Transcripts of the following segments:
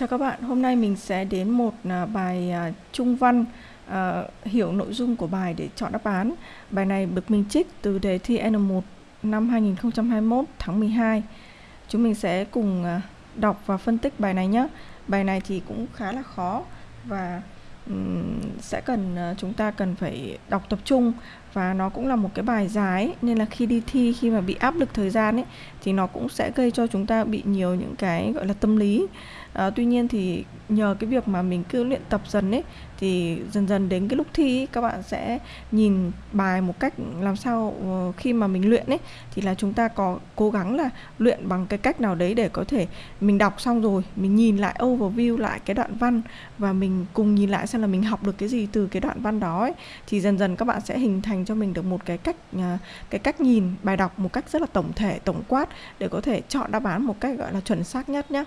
Chào các bạn, hôm nay mình sẽ đến một à, bài à, trung văn uh, hiểu nội dung của bài để chọn đáp án. Bài này được mình trích từ đề thi N1 năm 2021 tháng 12. Chúng mình sẽ cùng đọc và phân tích bài này nhé. Bài này thì cũng khá là khó và um, sẽ cần uh, chúng ta cần phải đọc tập trung và nó cũng là một cái bài dài nên là khi đi thi khi mà bị áp lực thời gian ấy thì nó cũng sẽ gây cho chúng ta bị nhiều những cái gọi là tâm lý. À, tuy nhiên thì nhờ cái việc mà mình cứ luyện tập dần ấy thì dần dần đến cái lúc thi ấy, các bạn sẽ nhìn bài một cách làm sao ờ, khi mà mình luyện ấy thì là chúng ta có cố gắng là luyện bằng cái cách nào đấy để có thể mình đọc xong rồi mình nhìn lại overview lại cái đoạn văn và mình cùng nhìn lại xem là mình học được cái gì từ cái đoạn văn đó ấy. Thì dần dần các bạn sẽ hình thành cho mình được một cái cách uh, cái cách nhìn bài đọc một cách rất là tổng thể tổng quát để có thể chọn đáp án một cách gọi là chuẩn xác nhất nhé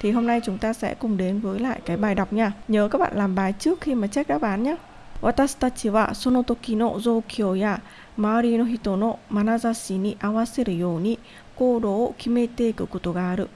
thì hôm nay chúng ta sẽ cùng đến với lại cái bài đọc nha. Nhớ các bạn làm bài trước khi mà check đáp án nhé. 私たちはその時の状況や周りの人の眼差しに合わせるように行動を決めていくことがある。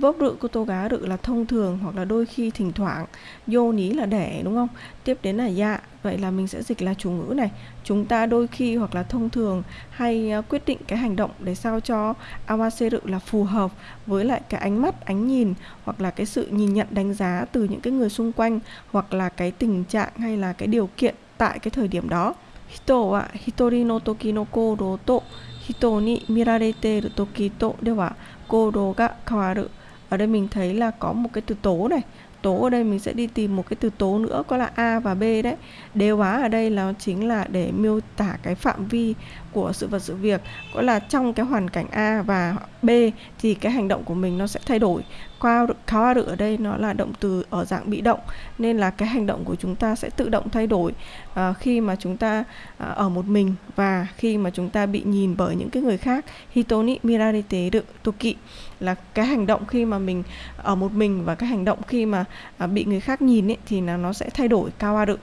Vốc rự của tô gá rự là thông thường hoặc là đôi khi thỉnh thoảng. Vô ní là để đúng không? Tiếp đến là dạ. Vậy là mình sẽ dịch là chủ ngữ này. Chúng ta đôi khi hoặc là thông thường hay à, quyết định cái hành động để sao cho awaseru là phù hợp với lại cái ánh mắt, ánh nhìn hoặc là cái sự nhìn nhận đánh giá từ những cái người xung quanh hoặc là cái tình trạng hay là cái điều kiện tại cái thời điểm đó. Hito wa hitori no toki no kodo to. Hito ni mirarete iru toki to. Dewa kodo ga kawaru ở đây mình thấy là có một cái từ tố này. Tố ở đây mình sẽ đi tìm một cái từ tố nữa, có là a và b đấy. Đế hóa ở đây là chính là để miêu tả cái phạm vi của sự vật sự việc. Có là trong cái hoàn cảnh a và b thì cái hành động của mình nó sẽ thay đổi qua kawaru ở đây nó là động từ ở dạng bị động nên là cái hành động của chúng ta sẽ tự động thay đổi à, khi mà chúng ta à, ở một mình và khi mà chúng ta bị nhìn bởi những cái người khác. Hitoni mirarete toki là cái hành động khi mà mình ở một mình và cái hành động khi mà à, bị người khác nhìn ấy, thì là nó sẽ thay đổi kawaru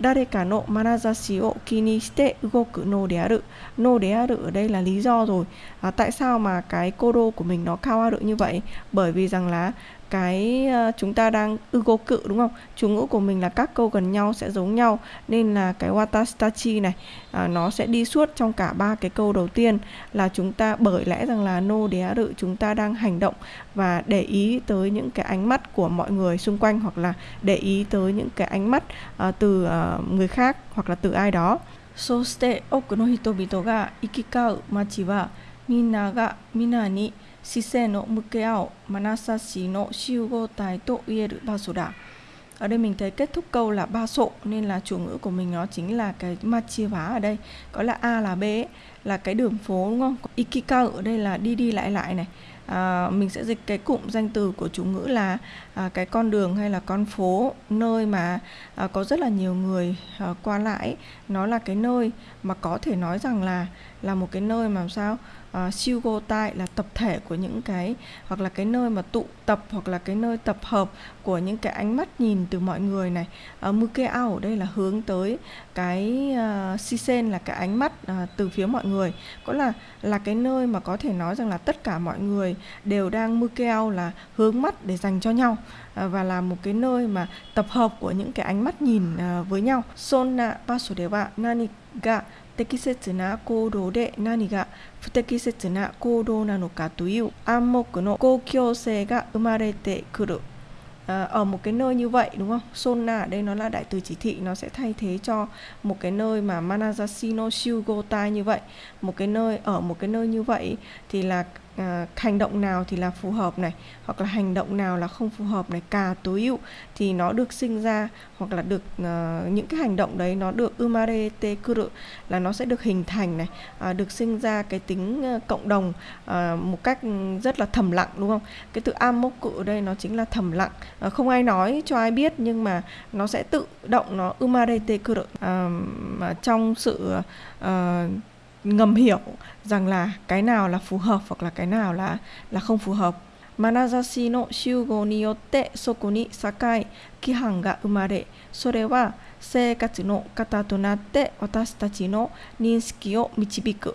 誰かの眼差しを気にして動く脳である nô de aru ở đây là lý do rồi à, tại sao mà cái kodo của mình nó cao aru như vậy bởi vì rằng là cái uh, chúng ta đang ugo cự đúng không chủ ngữ của mình là các câu gần nhau sẽ giống nhau nên là cái watashi này uh, nó sẽ đi suốt trong cả ba cái câu đầu tiên là chúng ta bởi lẽ rằng là no đé rự chúng ta đang hành động và để ý tới những cái ánh mắt của mọi người xung quanh hoặc là để ý tới những cái ánh mắt uh, từ uh, người khác hoặc là từ ai đó そして多くの人々が行き交う街はみんなが皆に 視線を向け合う眼差しの集合体と言える場所だ ở đây mình thấy kết thúc câu là ba sộ nên là chủ ngữ của mình nó chính là cái ma chia vá ở đây có là a là b ấy, là cái đường phố đúng không ikika ở đây là đi đi lại lại này à, mình sẽ dịch cái cụm danh từ của chủ ngữ là à, cái con đường hay là con phố nơi mà à, có rất là nhiều người à, qua lại nó là cái nơi mà có thể nói rằng là là một cái nơi mà sao Ờ, uh, siêu gô tai là tập thể của những cái hoặc là cái nơi mà tụ tập hoặc là cái nơi tập hợp của những cái ánh mắt nhìn từ mọi người này. Ờ, uh, mukeo ở đây là hướng tới cái ờ, uh, sisen là cái ánh mắt uh, từ phía mọi người. Có là là cái nơi mà có thể nói rằng là tất cả mọi người đều đang mukeo là hướng mắt để dành cho nhau uh, và là một cái nơi mà tập hợp của những cái ánh mắt nhìn uh, với nhau. Sonna baso nani ga 適切な行動で何が不適切な行動なのかという暗黙の公共性が生まれてくる à, ở một cái nơi như vậy đúng không? Sonna đây nó là đại từ chỉ thị nó sẽ thay thế cho một cái nơi mà Manazashi no Shugotai như vậy một cái nơi ở một cái nơi như vậy thì là à, hành động nào thì là phù hợp này hoặc là hành động nào là không phù hợp này cả tối ưu thì nó được sinh ra hoặc là được uh, những cái hành động đấy nó được umarete kuru là nó sẽ được hình thành này uh, được sinh ra cái tính uh, cộng đồng uh, một cách rất là thầm lặng đúng không? Cái từ amoku ở đây nó chính là thầm lặng. Uh, không ai nói cho ai biết nhưng mà nó sẽ tự động nó umarete kuru. Uh, trong sự uh, ngầm hiểu rằng là cái nào là phù hợp hoặc là cái nào là là không phù hợp. Manazashi no shugo ni yotte soku ni sakai kihan ga umare, sore wa seikatsu no kata to natte watashi tachi no ninsuki o michibiku.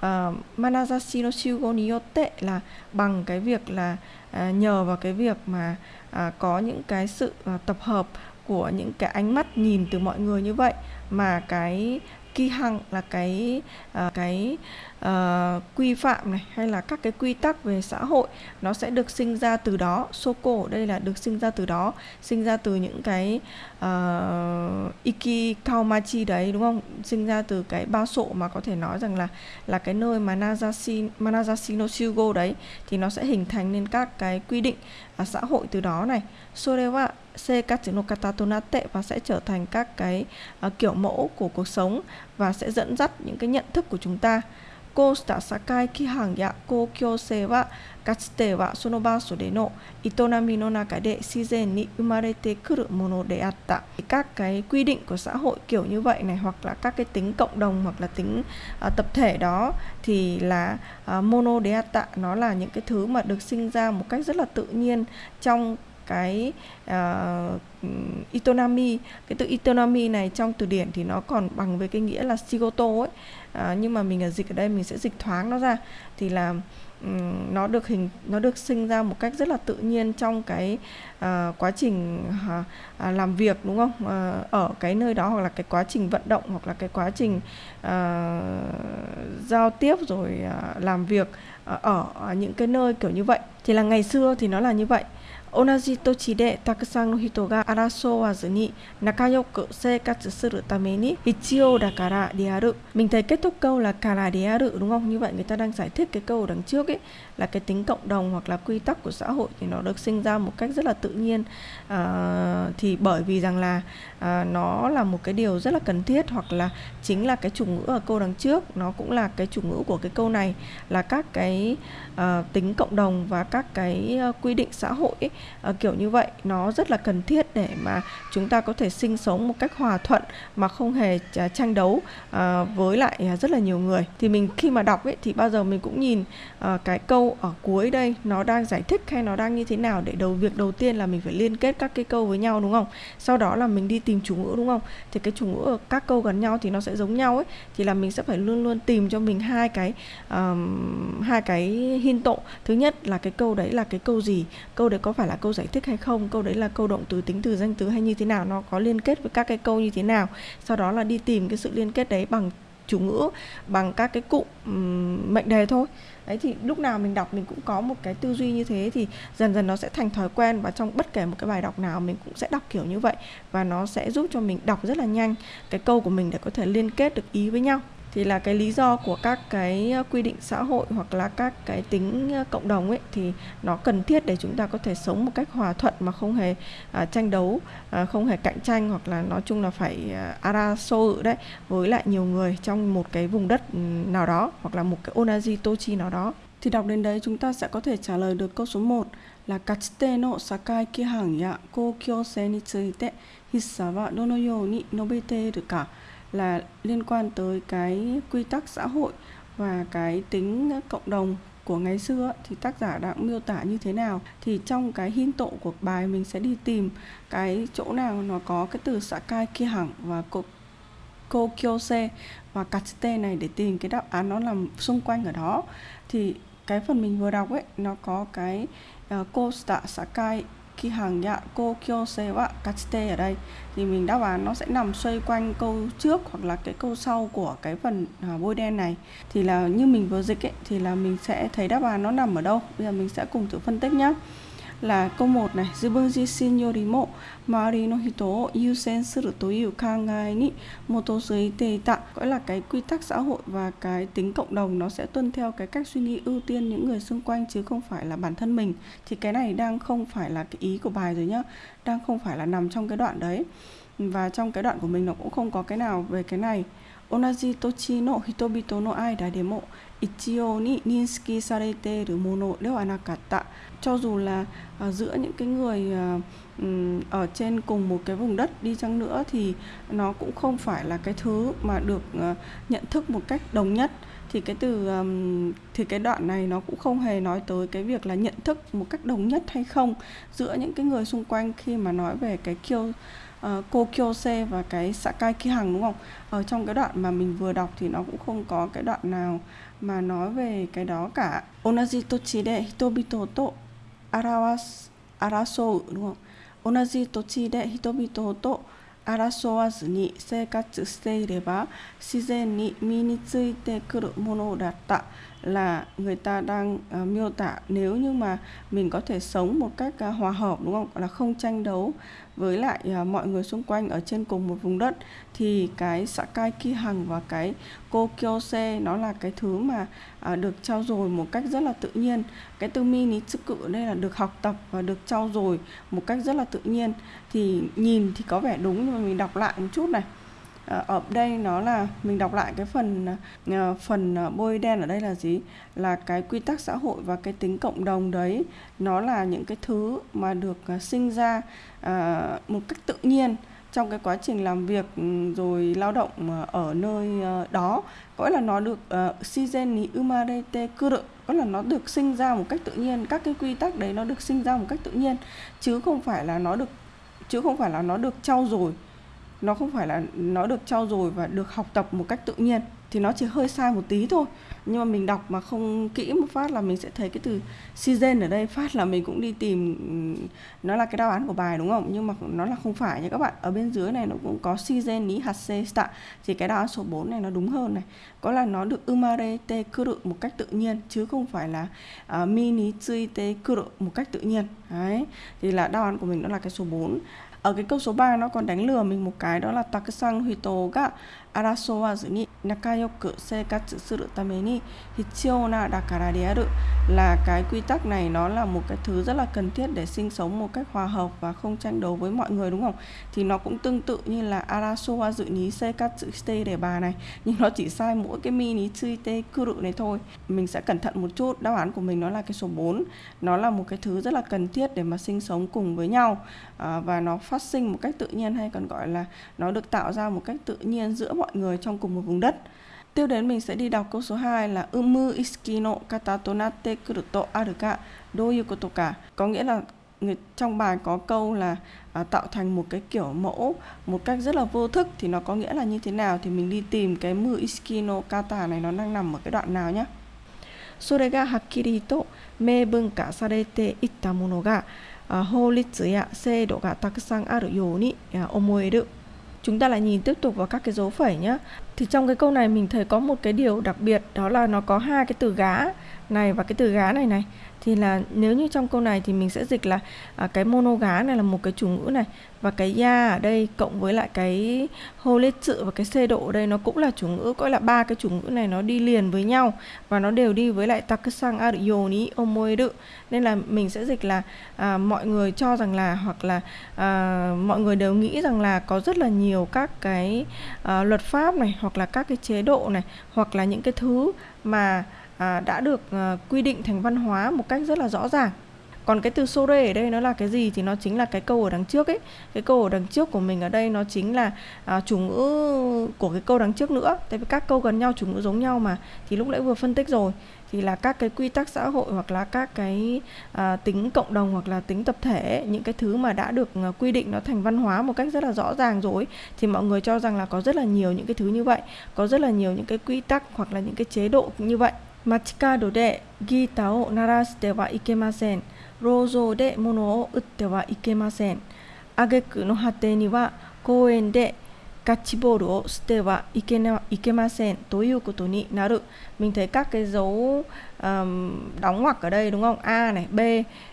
Ah, manazashi no shugo ni yotte là bằng cái việc là uh, nhờ vào cái việc mà uh, có những cái sự uh, tập hợp của những cái ánh mắt nhìn từ mọi người như vậy mà cái kỳ hằng là cái uh, cái uh, quy phạm này hay là các cái quy tắc về xã hội nó sẽ được sinh ra từ đó. Soko đây là được sinh ra từ đó sinh ra từ những cái uh, iki kaumachi đấy đúng không? Sinh ra từ cái bao sộ mà có thể nói rằng là là cái nơi mà Nazashi Manazashi no Shugo đấy thì nó sẽ hình thành nên các cái quy định uh, xã hội từ đó này. Sorewa Sekatsunokatanate và sẽ trở thành các cái uh, kiểu mẫu của cuộc sống và sẽ dẫn dắt những cái nhận thức của chúng ta. Kosta sakai kihang ya kokyose wa katsute wa sono baso de no itonami no naka de shizen ni umarete kuru mono de atta. Các cái quy định của xã hội kiểu như vậy này hoặc là các cái tính cộng đồng hoặc là tính uh, tập thể đó thì là uh, mono de atta nó là những cái thứ mà được sinh ra một cách rất là tự nhiên trong cái ờ, uh, itonami cái từ itonami này trong từ điển thì nó còn bằng với cái nghĩa là shigoto ấy. Uh, nhưng mà mình ở dịch ở đây mình sẽ dịch thoáng nó ra. Thì là um, nó được hình nó được sinh ra một cách rất là tự nhiên trong cái uh, quá trình uh, uh, làm việc đúng không? Uh, ở cái nơi đó hoặc là cái quá trình vận động hoặc là cái quá trình uh, giao tiếp rồi uh, làm việc uh, ở những cái nơi kiểu như vậy. Thì là ngày xưa thì nó là như vậy. 同じ土地でたくさんの人が争わずに仲良く生活するために必要だからである mình thấy kết thúc câu là cara de aru đúng không như vậy người ta đang giải thích cái câu đằng trước ấy là cái tính cộng đồng hoặc là quy tắc của xã hội thì nó được sinh ra một cách rất là tự nhiên à, thì bởi vì rằng là à, nó là một cái điều rất là cần thiết hoặc là chính là cái chủ ngữ ở câu đằng trước nó cũng là cái chủ ngữ của cái câu này là các cái uh, tính cộng đồng và các cái uh, quy định xã hội ấy, à, kiểu như vậy. Nó rất là cần thiết để mà chúng ta có thể sinh sống một cách hòa thuận mà không hề tranh đấu à, với lại à, rất là nhiều người. Thì mình khi mà đọc ấy thì bao giờ mình cũng nhìn à, cái câu ở cuối đây nó đang giải thích hay nó đang như thế nào để đầu việc đầu tiên là mình phải liên kết các cái câu với nhau đúng không? Sau đó là mình đi tìm chủ ngữ đúng không? Thì cái chủ ngữ ở các câu gần nhau thì nó sẽ giống nhau ấy. Thì là mình sẽ phải luôn luôn tìm cho mình hai cái um, hai cái hin tộ thứ nhất là cái câu đấy là cái câu gì? Câu đấy có phải là câu giải thích hay không câu đấy là câu động từ tính từ danh từ hay như thế nào nó có liên kết với các cái câu như thế nào. Sau đó là đi tìm cái sự liên kết đấy bằng chủ ngữ bằng các cái cụm um, mệnh đề thôi. Đấy thì lúc nào mình đọc mình cũng có một cái tư duy như thế thì dần dần nó sẽ thành thói quen và trong bất kể một cái bài đọc nào mình cũng sẽ đọc kiểu như vậy và nó sẽ giúp cho mình đọc rất là nhanh. Cái câu của mình để có thể liên kết được ý với nhau thì là cái lý do của các cái ờ, quy định xã hội hoặc là các cái tính ờ, cộng đồng ấy thì nó cần thiết để chúng ta có thể sống một cách hòa thuận mà không hề uh, tranh đấu uh, không hề cạnh tranh hoặc là nói chung là phải uh, ự đấy với lại nhiều người trong một cái vùng đất ừ, nào đó hoặc là một cái onaji tochi nào đó. Thì đọc đến đấy chúng ta sẽ có thể trả lời được câu số 1 là Kachite no sakai kihan ya kokyou ni tsuite hissa wa dono you ni nobete iru ka? Là liên quan tới cái quy tắc xã hội và cái tính cộng đồng của ngày xưa thì tác giả đã miêu tả như thế nào? Thì trong cái hin tộ của bài mình sẽ đi tìm cái chỗ nào nó có cái từ sakai kia hẳn và kokyose và katsute này để tìm cái đáp án nó nằm xung quanh ở đó. Thì cái phần mình vừa đọc ấy nó có cái uh, sakai khi hàng dạ cô kyo se wa kachite ở đây thì mình đáp án nó sẽ nằm xoay quanh câu trước hoặc là cái câu sau của cái phần à, bôi đen này. Thì là như mình vừa dịch ấy thì là mình sẽ thấy đáp án nó nằm ở đâu. Bây giờ mình sẽ cùng thử phân tích nhé là câu 1 này. Zubunji shin yusen suru to kangai ni motosuite ita gọi là cái quy tắc xã hội và cái tính cộng đồng nó sẽ tuân theo cái cách suy nghĩ ưu tiên những người xung quanh chứ không phải là bản thân mình. Thì cái này đang không phải là cái ý của bài rồi nhá. Đang không phải là nằm trong cái đoạn đấy. Và trong cái đoạn của mình nó cũng không có cái nào về cái này. 同じ土地の人々の間でも一様に認識されているものではなかった。Cho dù là uh, giữa những cái người uh, um, ở trên cùng một cái vùng đất đi chăng nữa thì nó cũng không phải là cái thứ mà được uh, nhận thức một cách đồng nhất thì cái từ um, thì cái đoạn này nó cũng không hề nói tới cái việc là nhận thức một cách đồng nhất hay không giữa những cái người xung quanh khi mà nói về cái kiêu uh, Kokyose và cái Sakai Kihang đúng không? Ở trong cái đoạn mà mình vừa đọc thì nó cũng không có cái đoạn nào mà nói về cái đó cả. Onaji tochi de hitobito to arawas arasou đúng không? Onaji tochi de hitobito to 争わずに生活していれば自然に身についてくるものだった là người ta đang uh, miêu tả nếu như mà mình có thể sống một cách uh, hòa hợp đúng không? Là không tranh đấu với lại uh, mọi người xung quanh ở trên cùng một vùng đất thì cái Sakai Kihang và cái Kokyose nó là cái thứ mà uh, được trao dồi một cách rất là tự nhiên. Cái từ mini cự đây là được học tập và được trao dồi một cách rất là tự nhiên. Thì nhìn thì có vẻ đúng nhưng mà mình đọc lại một chút này. Ờ, ở đây nó là, mình đọc lại cái phần ờ, phần ờ, bôi đen ở đây là gì? Là cái quy tắc xã hội và cái tính cộng đồng đấy, nó là những cái thứ mà được sinh ra một cách tự nhiên trong cái quá trình làm việc ừ, rồi lao động ở nơi đó. Có là nó được shizen ni umarete kuru có là nó được sinh ra một cách tự nhiên. Các cái quy tắc đấy nó được sinh ra một cách tự nhiên, chứ không phải là nó được, chứ không phải là nó được trau dồi nó không phải là nó được trau dồi và được học tập một cách tự nhiên thì nó chỉ hơi sai một tí thôi. Nhưng mà mình đọc mà không kỹ một phát là mình sẽ thấy cái từ season ở đây phát là mình cũng đi tìm nó là cái đáp án của bài đúng không? Nhưng mà nó là không phải nha các bạn. Ở bên dưới này nó cũng có season ní hạt c sta thì cái đáp án số 4 này nó đúng hơn này. Có là nó được umare te kuru một cách tự nhiên chứ không phải là à, uh, mini tsui te kuru một cách tự nhiên. Đấy thì là đáp án của mình đó là cái số 4 ở cái câu số 3 nó còn đánh lừa mình một cái, đó là takusang hito ga 争わずに仲良く生活するために必要なだからである là cái quy tắc này nó là một cái thứ rất là cần thiết để sinh sống một cách hòa hợp và không tranh đấu với mọi người đúng không? Thì nó cũng tương tự như là arasowa dự ní sekatsu shite để bà này nhưng nó chỉ sai mỗi cái mini tsuite kuru này thôi. Mình sẽ cẩn thận một chút. Đáp án của mình nó là cái số 4. Nó là một cái thứ rất là cần thiết để mà sinh sống cùng với nhau à, và nó phát sinh một cách tự nhiên hay còn gọi là nó được tạo ra một cách tự nhiên giữa mọi người trong cùng một vùng đất. Tiếp đến mình sẽ đi đọc câu số 2 là Umu iski no kata to natte kuru to aru ka doyu koto ka. Có nghĩa là người trong bài có câu là à, tạo thành một cái kiểu mẫu một cách rất là vô thức thì nó có nghĩa là như thế nào thì mình đi tìm cái mu iski no kata này nó đang nằm ở cái đoạn nào nhé. それがはっきりと明文化されていったものが法律や制度がたくさんあるように思える chúng ta lại nhìn tiếp tục vào các cái dấu phẩy nhé thì trong cái câu này mình thấy có một cái điều đặc biệt, đó là nó có hai cái từ gá này và cái từ gá này này thì là nếu như trong câu này thì mình sẽ dịch là à, cái monogá này là một cái chủ ngữ này và cái ya ở đây cộng với lại cái hô lết sự và cái xê độ ở đây nó cũng là chủ ngữ gọi là ba cái chủ ngữ này nó đi liền với nhau và nó đều đi với lại takasang ariyoni omoeru nên là mình sẽ dịch là à, mọi người cho rằng là hoặc là à, mọi người đều nghĩ rằng là có rất là nhiều các cái à, luật pháp này hoặc là các cái chế độ này hoặc là những cái thứ mà à, đã được à, quy định thành văn hóa một cách rất là rõ ràng. Còn cái từ sore ở đây nó là cái gì thì nó chính là cái câu ở đằng trước ấy. Cái câu ở đằng trước của mình ở đây nó chính là à, chủ ngữ của cái câu đằng trước nữa. Tại vì các câu gần nhau chủ ngữ giống nhau mà thì lúc nãy vừa phân tích rồi thì là các cái quy tắc xã hội hoặc là các cái à, tính cộng đồng hoặc là tính tập thể những cái thứ mà đã được à, quy định nó thành văn hóa một cách rất là rõ ràng rồi thì mọi người cho rằng là có rất là nhiều những cái thứ như vậy có rất là nhiều những cái quy tắc hoặc là những cái chế độ như vậy. 街角でギターを鳴らしてはいけません。労働で物を売ってはいけません。挙句の果てには公園でガッチボールを捨てはいけないけませんということになる。Mình thấy các cái dấu um, đóng ngoặc ở đây đúng không? A này, B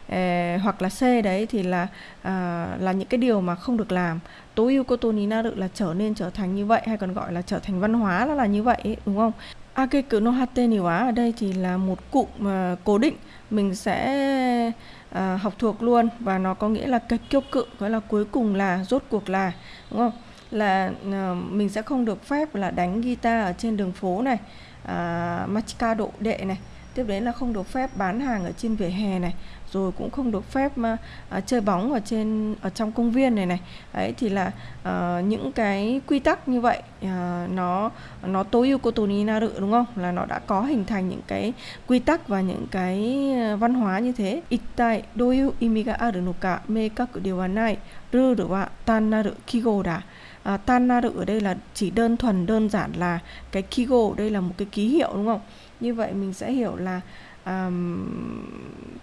eh, hoặc là C đấy thì là uh, là những cái điều mà không được làm. Tối ưu cô ni naru là trở nên trở thành như vậy hay còn gọi là trở thành văn hóa là là như vậy đúng không? À, Akeku no hate ni wa ở đây thì là một cụm uh, cố định. Mình sẽ uh, học thuộc luôn và nó có nghĩa là cái kiêu cự gọi là cuối cùng là rốt cuộc là đúng không? Là uh, mình sẽ không được phép là đánh guitar ở trên đường phố này uh, machikado đệ này tiếp đến là không được phép bán hàng ở trên vỉa hè này rồi cũng không được phép ờ, à, chơi bóng ở trên ở trong công viên này này. Đấy thì là à, những cái quy tắc như vậy à, nó nó tối ưu cô ni naru đúng không? Là nó đã có hình thành những cái quy tắc và những cái văn hóa như thế. Itai doyu imi ga aru no ka meikaku de wa nai ruru wa tan naru kigo da. À, tan naru ở đây là chỉ đơn thuần đơn giản là cái kigo đây là một cái ký hiệu đúng không? như vậy mình sẽ hiểu là um,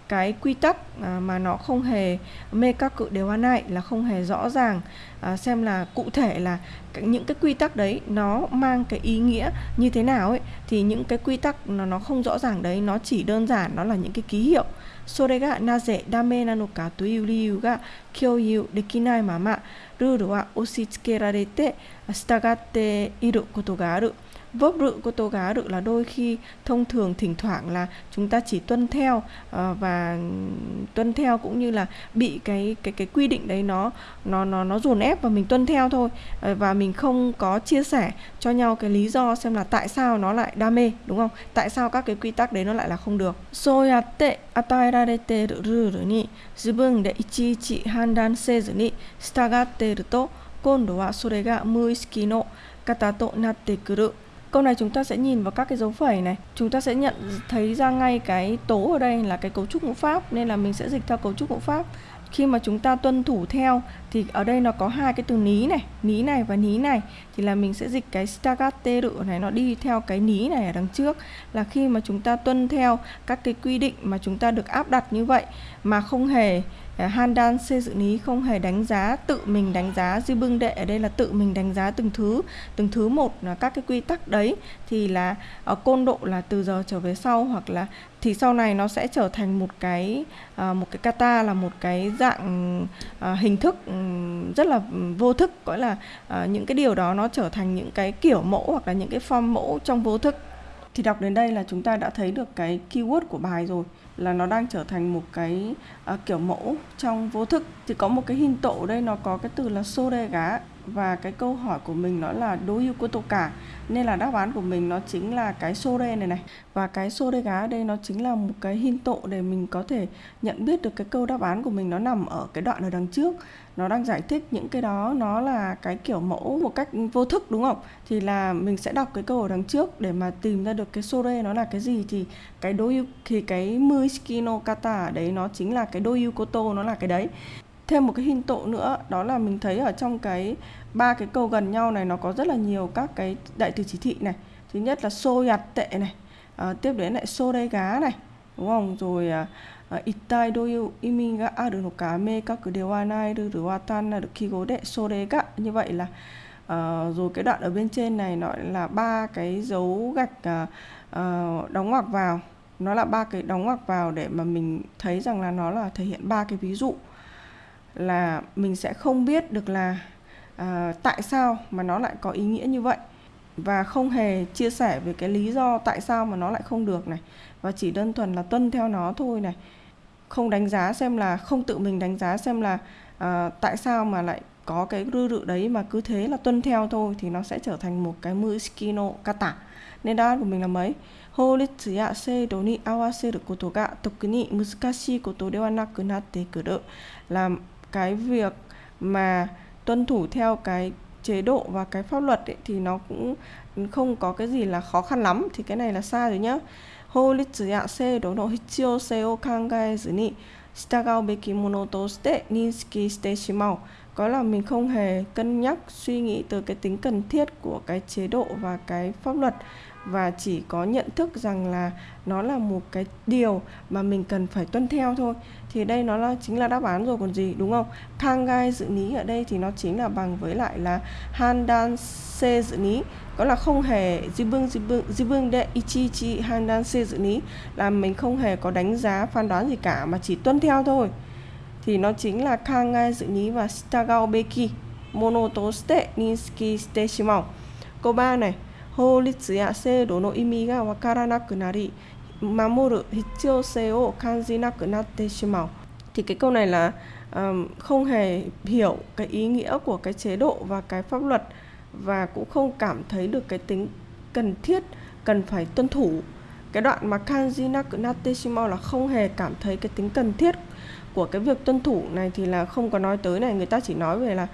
cái quy tắc uh, mà nó không hề mê các cự đều này là không hề rõ ràng uh, xem là cụ thể là những cái quy tắc đấy nó mang cái ý nghĩa như thế nào ấy thì những cái quy tắc nó nó không rõ ràng đấy nó chỉ đơn giản nó là những cái ký hiệu それがなぜダメなのかという理由が共有できないままルールは押し付けられて従っていることがある vớp rự của tô gá rự là đôi khi thông thường thỉnh thoảng là chúng ta chỉ tuân theo uh, và tuân theo cũng như là bị cái cái cái quy định đấy nó nó nó nó dồn ép và mình tuân theo thôi. Uh, và mình không có chia sẻ cho nhau cái lý do xem là tại sao nó lại đam mê đúng không? Tại sao các cái quy tắc đấy nó lại là không được. So à, à, yatte ataerarete ru ru ni zubun de ichiichi handan sezu ni stagatte ru to kondo wa sore ga muishiki no kata to natte kuru Câu này chúng ta sẽ nhìn vào các cái dấu phẩy này. Chúng ta sẽ nhận thấy ra ngay cái tố ở đây là cái cấu trúc ngữ pháp, Nên là mình sẽ dịch theo cấu trúc ngữ pháp. Khi mà chúng ta tuân thủ theo, thì ở đây nó có hai cái từ ní này ní này và ní này. Thì là mình sẽ dịch cái staccato này, nó đi theo cái ní này ở đằng trước. Là khi mà chúng ta tuân theo các cái quy định mà chúng ta được áp đặt như vậy, mà không hề Ờ, Handan xây dựng lý không hề đánh giá tự mình, đánh giá dư bưng đệ ở đây là tự mình đánh giá từng thứ từng thứ một là các cái quy tắc đấy. Thì là ở côn độ là từ giờ trở về sau hoặc là thì sau này nó sẽ trở thành một cái một cái kata, là một cái dạng hình thức ừ, rất là vô thức. Gọi là những cái điều đó nó trở thành những cái kiểu mẫu hoặc là những cái form mẫu trong vô thức. Thì đọc đến đây là chúng ta đã thấy được cái keyword của bài rồi là nó đang trở thành một cái uh, kiểu mẫu trong vô thức. Thì có một cái hình tổ đây nó có cái từ là sore gá và cái câu hỏi của mình nó là đối yêu cô tô cả? Nên là đáp án của mình nó chính là cái sore này này. Và cái sore gá ở đây nó chính là một cái hin tộ để mình có thể nhận biết được cái câu đáp án của mình nó nằm ở cái đoạn ở đằng trước. Nó đang giải thích những cái đó, nó là cái kiểu mẫu một cách vô thức, đúng không? Thì là mình sẽ đọc cái câu ở đằng trước để mà tìm ra được cái sore nó là cái gì. Thì cái đối thì cái muishiki no kata đấy nó chính là cái đối koto nó là cái đấy thêm một cái hình tộ nữa đó là mình thấy ở trong cái ba cái câu gần nhau này nó có rất là nhiều các cái đại từ chỉ thị này. Thứ nhất là xô nhặt tệ này à, tiếp đến lại xô đây gá này đúng không? Rồi à, à, itai doyu imi ga aru no ka meikaku de wa nai ru ru tan naru kigo de sore ga như vậy là uh, rồi cái đoạn ở bên trên này nó là ba cái dấu gạch uh, đóng ngoặc vào. Nó là ba cái đóng ngoặc vào để mà mình thấy rằng là nó là thể hiện ba cái ví dụ là mình sẽ không biết được là à, tại sao mà nó lại có ý nghĩa như vậy và không hề chia sẻ về cái lý do tại sao mà nó lại không được này và chỉ đơn thuần là tuân theo nó thôi này không đánh giá xem là không tự mình đánh giá xem là à, tại sao mà lại có cái rư rự đấy mà cứ thế là tuân theo thôi thì nó sẽ trở thành một cái muskino kata nên đáp án của mình là mấy 法律や制度に合わせることが特に難しいことではなくなってくる là cái việc mà tuân thủ theo cái chế độ và cái pháp luật ấy, thì nó cũng không có cái gì là khó khăn lắm thì cái này là sai rồi nhá 法律や制度の必要性を考えずに従うべきものとして認識してしまう có là mình không hề cân nhắc suy nghĩ từ cái tính cần thiết của cái chế độ và cái pháp luật và chỉ có nhận thức rằng là nó là một cái điều mà mình cần phải tuân theo thôi. Thì đây nó là, chính là đáp án rồi còn gì, đúng không? Kangai dự ní ở đây thì nó chính là bằng với lại là handan se dự ní. Có là không hề jibung jibung jibung de ichi chi handan se dự ní. Là mình không hề có đánh giá, phán đoán gì cả, mà chỉ tuân theo thôi. Thì nó chính là kangai dự ní và stagao beki mono to shite ninsuki shite shimau câu 3 này. 法律や制度の意味がわからなくなり守る必要性を感じなくなってしまう thì cái câu này là um, không hề hiểu cái ý nghĩa của cái chế độ và cái pháp luật và cũng không cảm thấy được cái tính cần thiết cần phải tuân thủ cái đoạn mà kanji naku natte shimau là không hề cảm thấy cái tính cần thiết của cái việc tuân thủ này thì là không có nói tới này người ta chỉ nói về là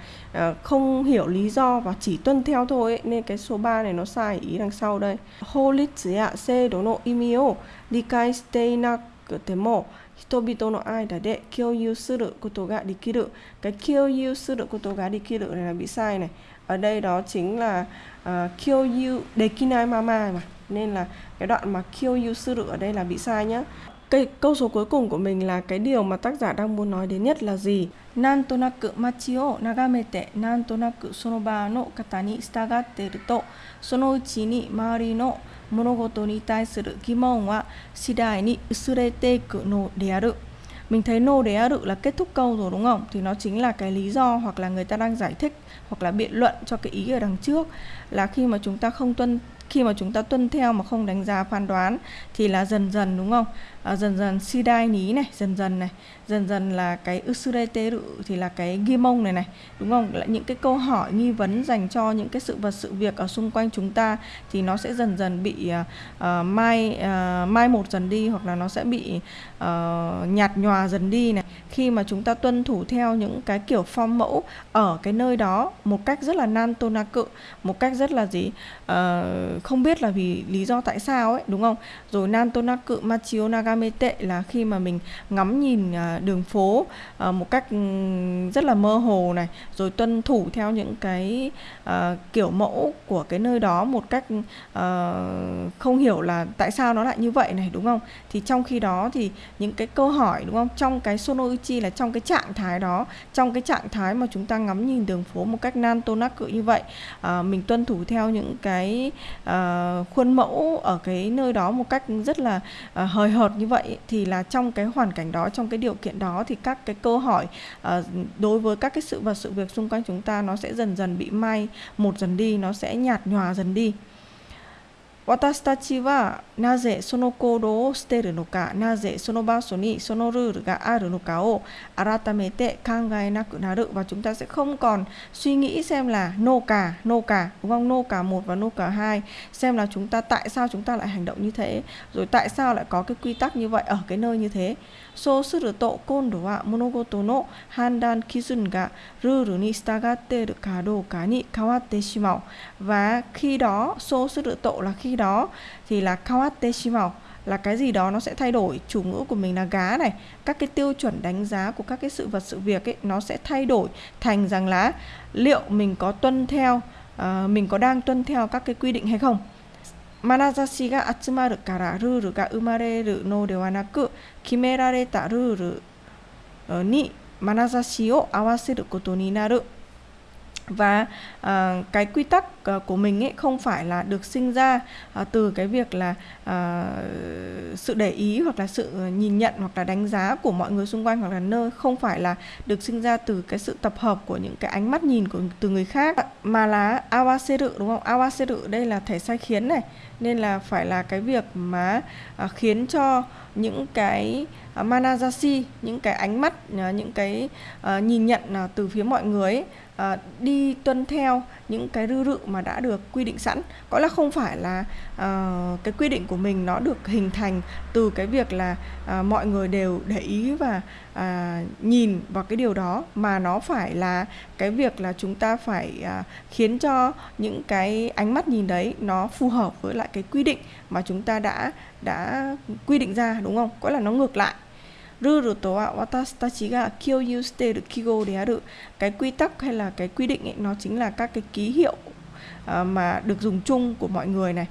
uh, không hiểu lý do và chỉ tuân theo thôi ấy. nên cái số 3 này nó sai ý đằng sau đây horitsu ya seido no imi o likai shite inaku mo 人々の間で共有することができる cái 共有することができる này là bị sai này ở đây đó chính là uh, 共有 dekinai mama mà nên là cái đoạn mà 共有する ở đây là bị sai nhá cái câu số cuối cùng của mình là cái điều mà tác giả đang muốn nói đến nhất là gì? Nan tonaku machi o nagamete, nan tonaku sono ba no kata ni stagatte iru to sono uchi ni maori no monogoto ni taisuru gimon wa shidai ni usurete iku no de aru. Mình thấy no de aru là kết thúc câu rồi đúng không? Thì nó chính là cái lý do hoặc là người ta đang giải thích hoặc là biện luận cho cái ý ở đằng trước là khi mà chúng ta không tuân, khi mà chúng ta tuân theo mà không đánh giá phán đoán thì là dần dần đúng không à, dần dần sidai ní này dần dần này dần dần là cái usurete thì là cái ghi mông này này đúng không? Là những cái câu hỏi nghi vấn dành cho những cái sự vật sự việc ở xung quanh chúng ta thì nó sẽ dần dần bị uh, mai uh, mai một dần đi hoặc là nó sẽ bị uh, nhạt nhòa dần đi này. Khi mà chúng ta tuân thủ theo những cái kiểu phong mẫu ở cái nơi đó một cách rất là nan tôn na cự một cách rất là gì? Uh, không biết là vì lý do tại sao ấy đúng không? Rồi nan tôn na cự machio nagamete là khi mà mình ngắm nhìn à, đường phố à, một cách ừ, rất là mơ hồ này rồi tuân thủ theo những cái à, kiểu mẫu của cái nơi đó một cách ờ, không hiểu là tại sao nó lại như vậy này đúng không? Thì trong khi đó thì những cái câu hỏi đúng không? Trong cái sonoichi là trong cái trạng thái đó trong cái trạng thái mà chúng ta ngắm nhìn đường phố một cách nan tô nắc cự như vậy mình tuân thủ theo những cái ờ, khuôn mẫu ở cái nơi đó một cách rất là uh, hời hợt như vậy thì là trong cái hoàn cảnh đó trong cái điều kiện đó thì các cái câu hỏi uh, đối với các cái sự vật sự việc xung quanh chúng ta nó sẽ dần dần bị mai một dần đi nó sẽ nhạt nhòa dần đi. 私たちはなぜその行動をしているのか、なぜその場所にそのルールがあるのかを改めて考えなくなる và chúng ta sẽ không còn suy nghĩ xem là nô cả, nô cả, đúng không? Nô cả một và nô cả hai, xem là chúng ta tại sao chúng ta lại hành động như thế, rồi tại sao lại có cái quy tắc như vậy ở cái nơi như thế. そうすると今度は物事の判断基準がルールに従っているかどうかに変わってしまう và khi đó そうすると là khi đó thì là 変わってしまう là cái gì đó nó sẽ thay đổi chủ ngữ của mình là gá này các cái tiêu chuẩn đánh giá của các cái sự vật sự việc ấy nó sẽ thay đổi thành rằng là liệu mình có tuân theo uh, mình có đang tuân theo các cái quy định hay không 眼差しが集まるからルールが生まれるのではなく決められたルールに眼差しを合わせることになる và uh, cái quy tắc uh, của mình ấy không phải là được sinh ra uh, từ cái việc là uh, sự để ý hoặc là sự nhìn nhận hoặc là đánh giá của mọi người xung quanh hoặc là nơi không phải là được sinh ra từ cái sự tập hợp của những cái ánh mắt nhìn của từ người khác mà là awaseru đúng không awaseru đây là thể sai khiến này nên là phải là cái việc mà à, khiến cho những cái à, manajasi những cái ánh mắt à, những cái à, nhìn nhận à, từ phía mọi người ấy, à, đi tuân theo những cái rư rự mà đã được quy định sẵn có là không phải là uh, cái quy định của mình nó được hình thành từ cái việc là uh, mọi người đều để ý và uh, nhìn vào cái điều đó mà nó phải là cái việc là chúng ta phải uh, khiến cho những cái ánh mắt nhìn đấy nó phù hợp với lại cái quy định mà chúng ta đã đã quy định ra đúng không? Có là nó ngược lại ルールとは私たちが共有している記号である cái quy tắc hay là cái quy định ấy, nó chính là các cái ký hiệu uh, mà được dùng chung của mọi người này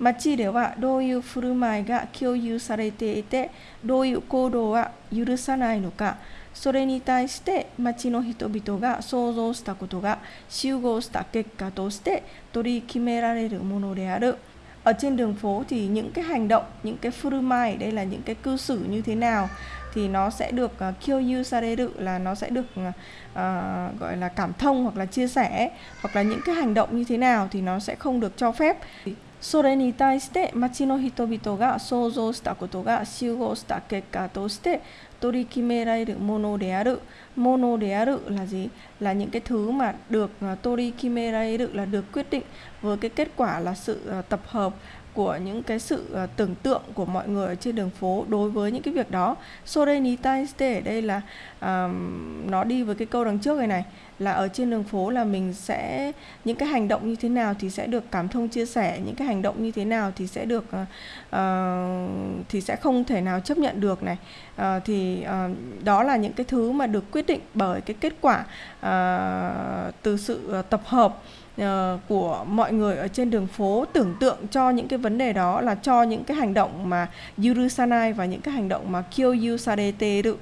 街ではどういう振る舞いが共有されていてどういう行動は許さないのかそれに対して町の人々が想像したことが集合した結果として取り決められるものである。ở trên đường phố thì những cái hành động những cái furumai đây là những cái cư xử như thế nào thì nó sẽ được uh, kyoyu sareru là nó sẽ được uh, gọi là cảm thông hoặc là chia sẻ hoặc là những cái hành động như thế nào thì nó sẽ không được cho phép それに対して町の人々が想像したことが集合した結果として 取り決められるものである。mono de aru là gì? Là những cái thứ mà được uh, tori kimerairu là được quyết định với cái kết quả là sự uh, tập hợp của những cái sự uh, tưởng tượng của mọi người ở trên đường phố đối với những cái việc đó sore ni taiste ở đây là uh, nó đi với cái câu đằng trước này này là ở trên đường phố là mình sẽ những cái hành động như thế nào thì sẽ được cảm thông chia sẻ những cái hành động như thế nào thì sẽ được uh, uh, thì sẽ không thể nào chấp nhận được này uh, thì uh, đó là những cái thứ mà được quyết định bởi cái kết quả uh, từ sự uh, tập hợp uh, của mọi người ở trên đường phố tưởng tượng cho những cái vấn đề đó là cho những cái hành động mà yurusanai và những cái hành động mà kyoyu sareteru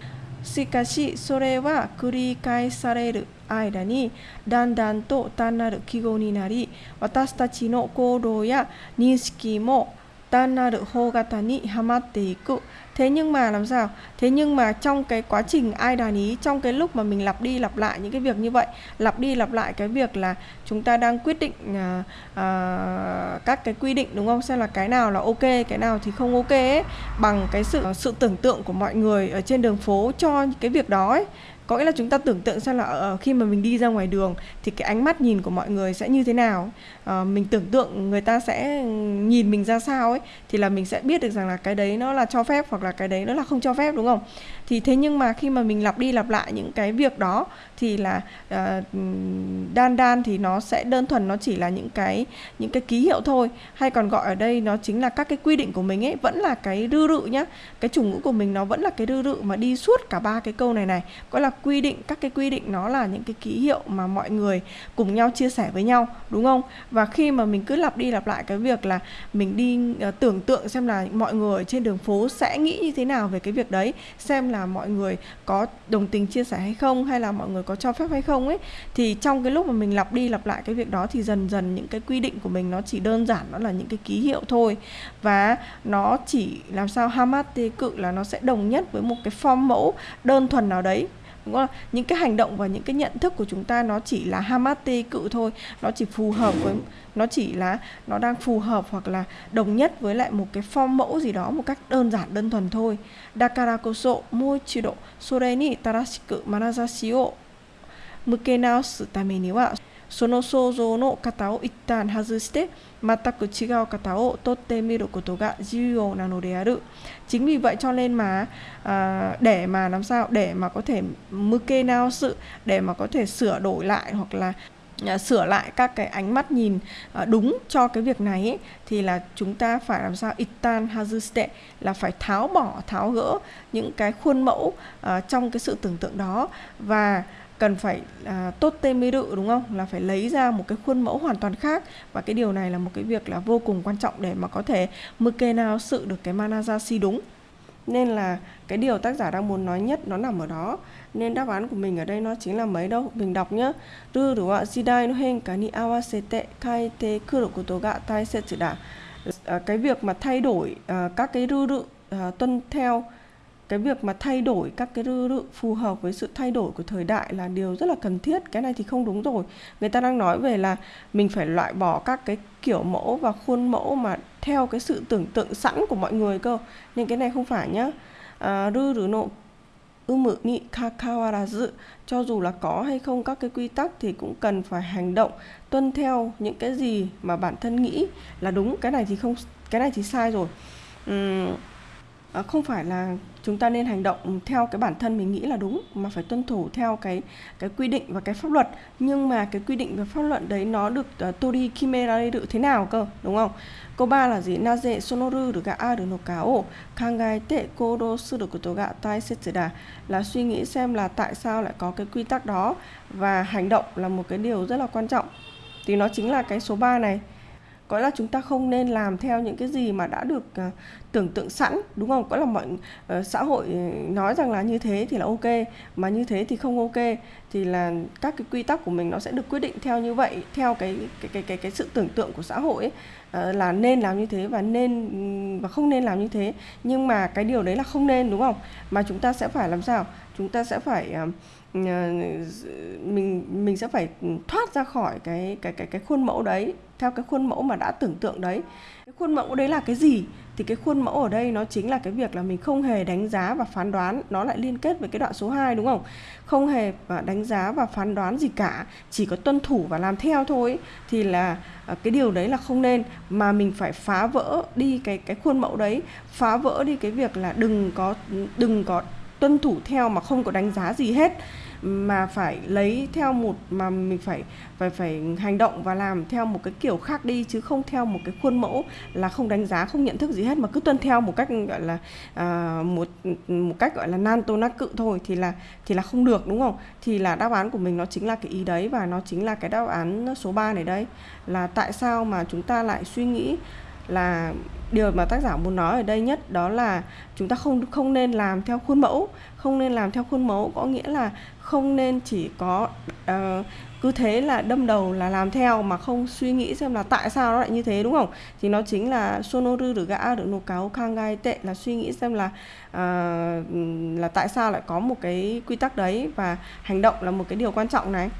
しかしそれは繰り返される 間にだんだんと単なる記号になり私たちの行動や認識も単なる方型にはまっていく thế nhưng mà làm sao thế nhưng mà trong cái quá trình ai đàn ý trong cái lúc mà mình lặp đi lặp lại những cái việc như vậy lặp đi lặp lại cái việc là chúng ta đang quyết định uh, uh, các cái quy định đúng không xem là cái nào là ok cái nào thì không ok ấy, bằng cái sự uh, sự tưởng tượng của mọi người ở trên đường phố cho cái việc đó ấy có nghĩa là chúng ta tưởng tượng xem là uh, khi mà mình đi ra ngoài đường thì cái ánh mắt nhìn của mọi người sẽ như thế nào. Uh, mình tưởng tượng người ta sẽ nhìn mình ra sao ấy thì là mình sẽ biết được rằng là cái đấy nó là cho phép hoặc là cái đấy nó là không cho phép đúng không? Thì thế nhưng mà khi mà mình lặp đi lặp lại những cái việc đó thì là uh, đan đan thì nó sẽ đơn thuần nó chỉ là những cái những cái ký hiệu thôi. Hay còn gọi ở đây nó chính là các cái quy định của mình ấy vẫn là cái rư rự nhá. Cái chủ ngữ của mình nó vẫn là cái rư rự mà đi suốt cả ba cái câu này này. Gọi là quy định các cái quy định nó là những cái ký hiệu mà mọi người cùng nhau chia sẻ với nhau đúng không? Và khi mà mình cứ lặp đi lặp lại cái việc là mình đi uh, tưởng tượng xem là mọi người trên đường phố sẽ nghĩ như thế nào về cái việc đấy xem là mọi người có đồng tình chia sẻ hay không hay là mọi người có cho phép hay không ấy thì trong cái lúc mà mình lặp đi lặp lại cái việc đó thì dần dần những cái quy định của mình nó chỉ đơn giản nó là những cái ký hiệu thôi. Và nó chỉ làm sao hamate cự là nó sẽ đồng nhất với một cái form mẫu đơn thuần nào đấy đúng không? những cái hành động và những cái nhận thức của chúng ta nó chỉ là hamate cự thôi. Nó chỉ phù hợp với, nó chỉ là, nó đang phù hợp hoặc là đồng nhất với lại một cái form mẫu gì đó, một cách đơn giản, đơn thuần thôi. Dakara koso moichido sore ni tarashiku manazashi o mukenaosu tame ni wa その想像の型を一旦外して全く違う型を取ってみることが重要なのである chính vì vậy cho nên mà à, để mà làm sao để mà có thể muke nào sự để mà có thể sửa đổi lại hoặc là À, sửa lại các cái ánh mắt nhìn à, đúng cho cái việc này ấy, thì là chúng ta phải làm sao itan hazuste là phải tháo bỏ tháo gỡ những cái khuôn mẫu à, trong cái sự tưởng tượng đó và cần phải à, tốt tê mê đự đúng không? Là phải lấy ra một cái khuôn mẫu hoàn toàn khác. Và cái điều này là một cái việc là vô cùng quan trọng để mà có thể mực nào sự được cái mana si đúng. Nên là cái điều tác giả đang muốn nói nhất nó nằm ở đó. Nên đáp án của mình ở đây nó chính là mấy đâu? Mình đọc nhá. Rư đủ ạ? Jidai no hen ni awasete kaite kuru koto ga taisetsu da ờ, cái việc mà thay đổi uh, các cái ruru uh, ờ, tuân theo cái việc mà thay đổi các cái rư rự phù hợp với sự thay đổi của thời đại là điều rất là cần thiết. Cái này thì không đúng rồi. Người ta đang nói về là mình phải loại bỏ các cái kiểu mẫu và khuôn mẫu mà theo cái sự tưởng tượng sẵn của mọi người cơ. Nên cái này không phải nhá. À, rư rử nộ umu ni kakawarazu cho dù là có hay không các cái quy tắc thì cũng cần phải hành động tuân theo những cái gì mà bản thân nghĩ là đúng. Cái này thì không cái này thì sai rồi. Uhm, à, không phải là chúng ta nên hành động theo cái bản thân mình nghĩ là đúng mà phải tuân thủ theo cái cái quy định và cái pháp luật. Nhưng mà cái quy định và pháp luật đấy nó được uh, tori kimera được thế nào cơ đúng không? Câu ba là gì? Naze sonoru được gạ aru no ka o. Kangaete kodo sư đồ của tổ gạ taisetsu da. Là suy nghĩ xem là tại sao lại có cái quy tắc đó. Và hành động là một cái điều rất là quan trọng. Thì nó chính là cái số 3 này. Có là chúng ta không nên làm theo những cái gì mà đã được uh, tưởng tượng sẵn đúng không? Có là mọi uh, xã hội nói rằng là như thế thì là ok mà như thế thì không ok thì là các cái quy tắc của mình nó sẽ được quyết định theo như vậy theo cái cái cái cái, cái sự tưởng tượng của xã hội ấy, uh, là nên làm như thế và nên và không nên làm như thế. Nhưng mà cái điều đấy là không nên đúng không? Mà chúng ta sẽ phải làm sao? Chúng ta sẽ phải uh, mình mình sẽ phải thoát ra khỏi cái cái cái cái khuôn mẫu đấy theo cái khuôn mẫu mà đã tưởng tượng đấy cái khuôn mẫu đấy là cái gì? Thì cái khuôn mẫu ở đây nó chính là cái việc là mình không hề đánh giá và phán đoán, nó lại liên kết với cái đoạn số 2 đúng không? Không hề đánh giá và phán đoán gì cả, chỉ có tuân thủ và làm theo thôi. Thì là à, cái điều đấy là không nên, mà mình phải phá vỡ đi cái cái khuôn mẫu đấy, phá vỡ đi cái việc là đừng có đừng có tuân thủ theo mà không có đánh giá gì hết mà phải lấy theo một mà mình phải phải phải hành động và làm theo một cái kiểu khác đi chứ không theo một cái khuôn mẫu là không đánh giá không nhận thức gì hết mà cứ tuân theo một cách gọi là à, một một cách gọi là nan tô nát cự thôi thì là thì là không được đúng không? Thì là đáp án của mình nó chính là cái ý đấy và nó chính là cái đáp án số 3 này đây là tại sao mà chúng ta lại suy nghĩ là điều mà tác giả muốn nói ở đây nhất đó là chúng ta không không nên làm theo khuôn mẫu. Không nên làm theo khuôn mẫu có nghĩa là không nên chỉ có uh, cứ thế là đâm đầu là làm theo mà không suy nghĩ xem là tại sao nó lại như thế đúng không? Thì nó chính là sonoru được gã được nô cáo kangai tệ là suy nghĩ xem là uh, là tại sao lại có một cái quy tắc đấy và hành động là một cái điều quan trọng này.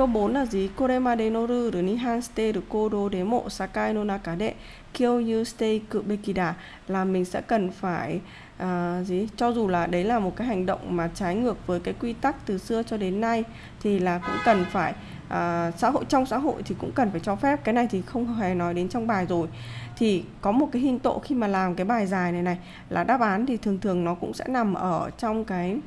Câu 4 là gì? Koremade no ruru ni han shite được kodo demo sakai no naka de kyoyu shite kubekida là mình sẽ cần phải uh, gì? Cho dù là đấy là một cái hành động mà trái ngược với cái quy tắc từ xưa cho đến nay thì là cũng cần phải uh, xã hội trong xã hội thì cũng cần phải cho phép cái này thì không hề nói đến trong bài rồi thì có một cái hình tộ khi mà làm cái bài dài này này là đáp án thì thường thường nó cũng sẽ nằm ở trong cái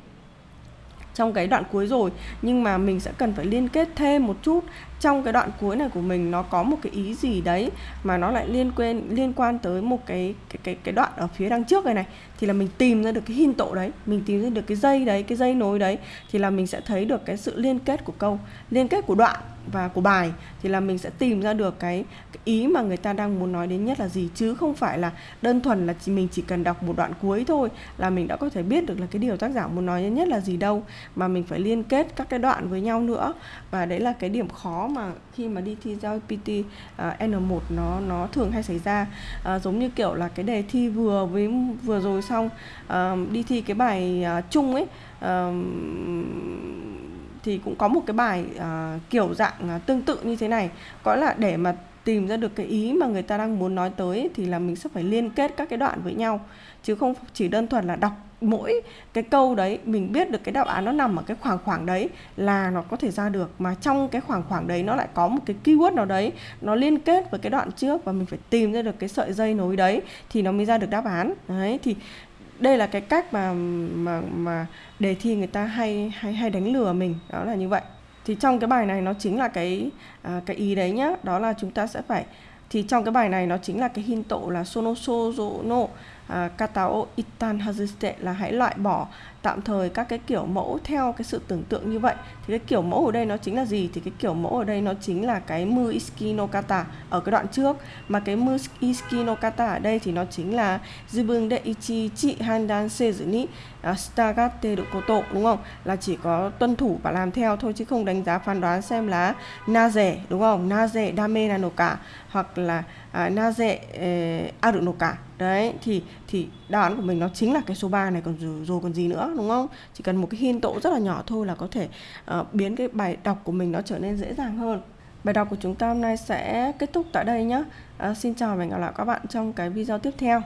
trong cái đoạn cuối rồi. Nhưng mà mình sẽ cần phải liên kết thêm một chút trong cái đoạn cuối này của mình nó có một cái ý gì đấy mà nó lại liên quan liên quan tới một cái cái cái cái đoạn ở phía đằng trước này này thì là mình tìm ra được cái hin tổ đấy mình tìm ra được cái dây đấy cái dây nối đấy thì là mình sẽ thấy được cái sự liên kết của câu liên kết của đoạn và của bài thì là mình sẽ tìm ra được cái, cái ý mà người ta đang muốn nói đến nhất là gì chứ không phải là đơn thuần là chỉ mình chỉ cần đọc một đoạn cuối thôi là mình đã có thể biết được là cái điều tác giả muốn nói đến nhất là gì đâu mà mình phải liên kết các cái đoạn với nhau nữa. Và đấy là cái điểm khó mà khi mà đi thi giao PT uh, à, N1 nó nó thường hay xảy ra. Uh, giống như kiểu là cái đề thi vừa với vừa rồi xong uh, đi thi cái bài uh, chung ấy uh, thì cũng có một cái bài uh, kiểu dạng uh, tương tự như thế này. Có là để mà tìm ra được cái ý mà người ta đang muốn nói tới thì là mình sẽ phải liên kết các cái đoạn với nhau. Chứ không chỉ đơn thuần là đọc mỗi cái câu đấy, mình biết được cái đáp án nó nằm ở cái khoảng khoảng đấy là nó có thể ra được. Mà trong cái khoảng khoảng đấy nó lại có một cái keyword nào đấy, nó liên kết với cái đoạn trước và mình phải tìm ra được cái sợi dây nối đấy thì nó mới ra được đáp án. Đấy, thì đây là cái cách mà mà mà đề thi người ta hay hay hay đánh lừa mình, đó là như vậy thì trong cái bài này nó chính là cái à, cái ý đấy nhá. Đó là chúng ta sẽ phải thì trong cái bài này nó chính là cái hin tổ là sono sozo no à, katao itan hazuste là hãy loại bỏ tạm thời các cái kiểu mẫu theo cái sự tưởng tượng như vậy. Thì cái kiểu mẫu ở đây nó chính là gì? Thì cái kiểu mẫu ở đây nó chính là cái mu iski no kata ở cái đoạn trước. Mà cái mu iski no kata ở đây thì nó chính là zibun de ichi chi handan sezu ni à, stagate được koto đúng không? Là chỉ có tuân thủ và làm theo thôi chứ không đánh giá phán đoán xem là na rẻ đúng không? Na rẻ dame cả hoặc là À, na naze eh, aru nổ cả. Đấy thì thì đáp án của mình nó chính là cái số 3 này còn rồi, rồi còn gì nữa đúng không? Chỉ cần một cái hin tộ rất là nhỏ thôi là có thể uh, biến cái bài đọc của mình nó trở nên dễ dàng hơn. Bài đọc của chúng ta hôm nay sẽ kết thúc tại đây nhé uh, ờ, xin chào và hẹn gặp lại các bạn trong cái video tiếp theo.